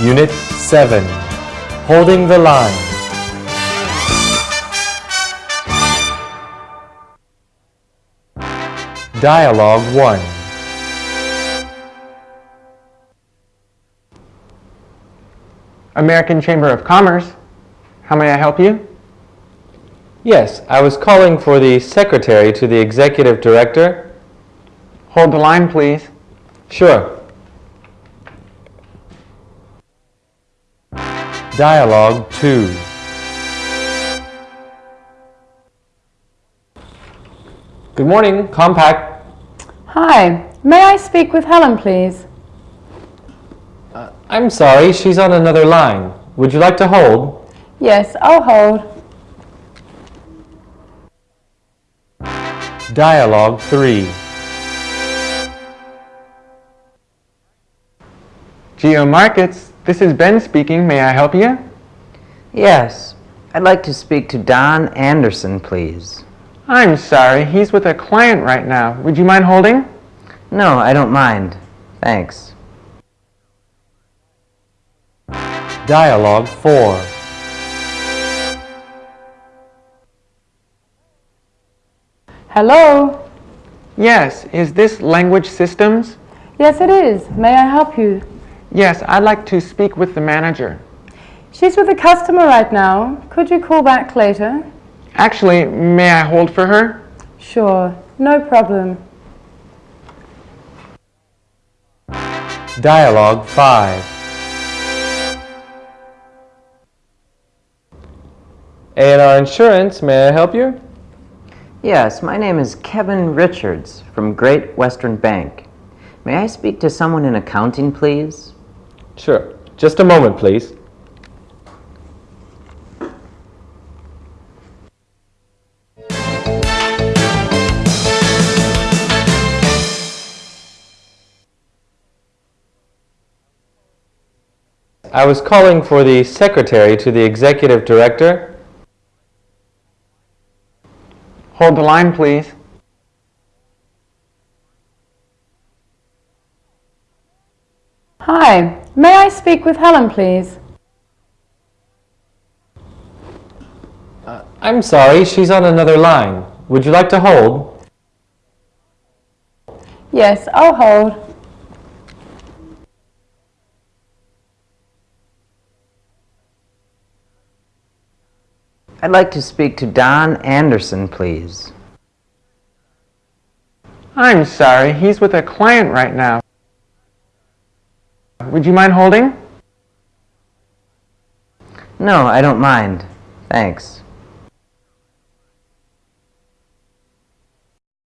Unit 7 Holding the Line Dialogue 1 American Chamber of Commerce. How may I help you? Yes, I was calling for the secretary to the executive director. Hold the line, please. Sure. Dialogue 2 Good morning, Compaq. Hi, may I speak with Helen, please? Uh, I'm sorry, she's on another line. Would you like to hold? Yes, I'll hold. Dialogue 3 Geo Markets. This is Ben speaking. May I help you? Yes, I'd like to speak to Don Anderson, please. I'm sorry. He's with a client right now. Would you mind holding? No, I don't mind. Thanks. Dialogue 4 Hello? Yes. Is this Language Systems? Yes, it is. May I help you? Yes, I'd like to speak with the manager. She's with a customer right now. Could you call back later? Actually, may I hold for her? Sure, no problem. Dialogue 5 A&R Insurance, may I help you? Yes, my name is Kevin Richards from Great Western Bank. May I speak to someone in accounting, please? Sure. Just a moment, please. I was calling for the secretary to the executive director. Hold the line, please. Hi, may I speak with Helen, please? Uh, I'm sorry, she's on another line. Would you like to hold? Yes, I'll hold. I'd like to speak to Don Anderson, please. I'm sorry. He's with a client right now. Would you mind holding? No, I don't mind. Thanks.